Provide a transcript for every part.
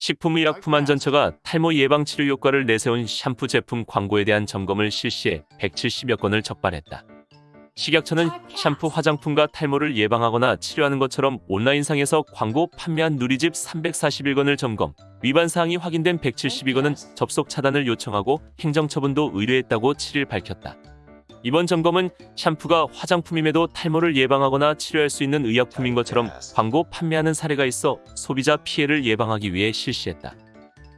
식품의약품안전처가 탈모 예방 치료 효과를 내세운 샴푸 제품 광고에 대한 점검을 실시해 170여 건을 적발했다. 식약처는 샴푸 화장품과 탈모를 예방하거나 치료하는 것처럼 온라인상에서 광고 판매한 누리집 341건을 점검, 위반 사항이 확인된 172건은 접속 차단을 요청하고 행정처분도 의뢰했다고 7일 밝혔다. 이번 점검은 샴푸가 화장품임에도 탈모를 예방하거나 치료할 수 있는 의약품인 것처럼 광고 판매하는 사례가 있어 소비자 피해를 예방하기 위해 실시했다.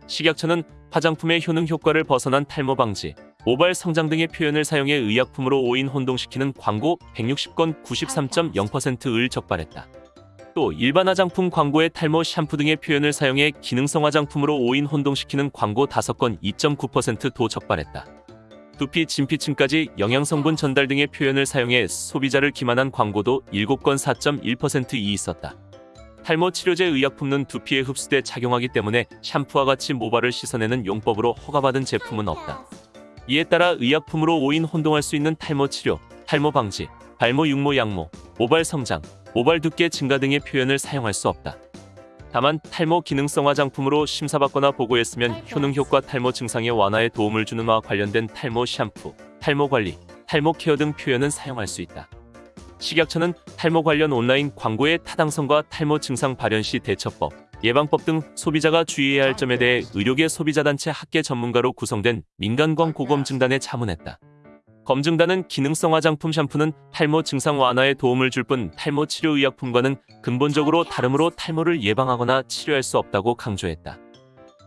식약처는 화장품의 효능 효과를 벗어난 탈모 방지, 모발 성장 등의 표현을 사용해 의약품으로 오인 혼동시키는 광고 160건 93.0%을 적발했다. 또 일반 화장품 광고에 탈모 샴푸 등의 표현을 사용해 기능성 화장품으로 오인 혼동시키는 광고 5건 2.9%도 적발했다. 두피, 진피층까지 영양성분 전달 등의 표현을 사용해 소비자를 기만한 광고도 7건 4.1%이 있었다. 탈모 치료제 의약품은 두피에 흡수돼 착용하기 때문에 샴푸와 같이 모발을 씻어내는 용법으로 허가받은 제품은 없다. 이에 따라 의약품으로 오인 혼동할 수 있는 탈모 치료, 탈모 방지, 발모 육모 양모, 모발 성장, 모발 두께 증가 등의 표현을 사용할 수 없다. 다만 탈모 기능성 화장품으로 심사받거나 보고했으면 효능 효과 탈모 증상의 완화에 도움을 주는 와 관련된 탈모 샴푸, 탈모 관리, 탈모 케어 등 표현은 사용할 수 있다. 식약처는 탈모 관련 온라인 광고의 타당성과 탈모 증상 발현 시 대처법, 예방법 등 소비자가 주의해야 할 점에 대해 의료계 소비자단체 학계 전문가로 구성된 민간광 고검증단에 자문했다. 검증단은 기능성 화장품 샴푸는 탈모 증상 완화에 도움을 줄 뿐 탈모 치료 의약품과는 근본적으로 다르므로 탈모를 예방하거나 치료할 수 없다고 강조했다.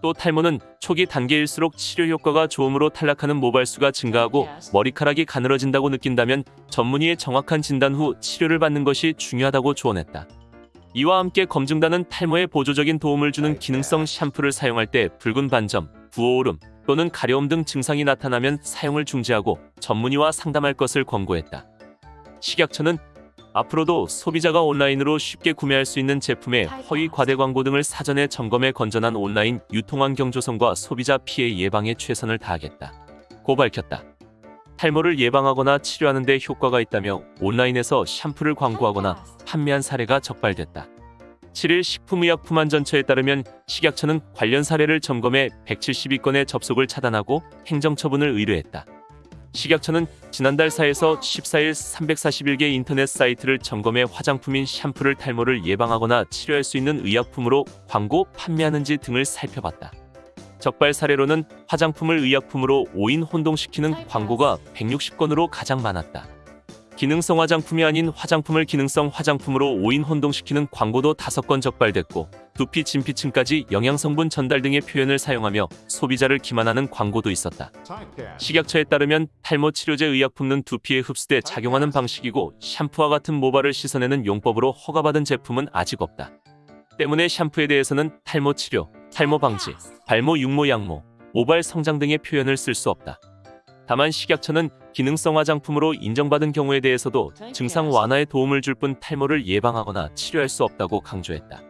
또 탈모는 초기 단계일수록 치료 효과가 좋으므로 탈락하는 모발수가 증가하고 머리카락이 가늘어진다고 느낀다면 전문의의 정확한 진단 후 치료를 받는 것이 중요하다고 조언했다. 이와 함께 검증단은 탈모에 보조적인 도움을 주는 기능성 샴푸를 사용할 때 붉은 반점, 부어오름 또는 가려움 등 증상이 나타나면 사용을 중지하고 전문의와 상담할 것을 권고했다. 식약처는 앞으로도 소비자가 온라인으로 쉽게 구매할 수 있는 제품의 허위 과대 광고 등을 사전에 점검해 건전한 온라인 유통환경 조성과 소비자 피해 예방에 최선을 다하겠다. 고 밝혔다. 탈모를 예방하거나 치료하는 데 효과가 있다며 온라인에서 샴푸를 광고하거나 판매한 사례가 적발됐다. 7일 식품의약품안전처에 따르면 식약처는 관련 사례를 점검해 172건의 접속을 차단하고 행정처분을 의뢰했다. 식약처는 지난달 4에서 14일 341개 인터넷 사이트를 점검해 화장품인 샴푸를 탈모를 예방하거나 치료할 수 있는 의약품으로 광고 판매하는지 등을 살펴봤다. 적발 사례로는 화장품을 의약품으로 오인 혼동시키는 광고가 160건으로 가장 많았다. 기능성 화장품이 아닌 화장품을 기능성 화장품으로 오인 혼동시키는 광고도 5건 적발됐고 두피 진피층까지 영양성분 전달 등의 표현을 사용하며 소비자를 기만하는 광고도 있었다. 식약처에 따르면 탈모 치료제 의약품은 두피에 흡수돼 작용하는 방식이고 샴푸와 같은 모발을 씻어내는 용법으로 허가받은 제품은 아직 없다. 때문에 샴푸에 대해서는 탈모 치료, 탈모 방지, 발모 육모 양모, 모발 성장 등의 표현을 쓸 수 없다. 다만 식약처는 기능성 화장품으로 인정받은 경우에 대해서도 증상 완화에 도움을 줄 뿐 탈모를 예방하거나 치료할 수 없다고 강조했다.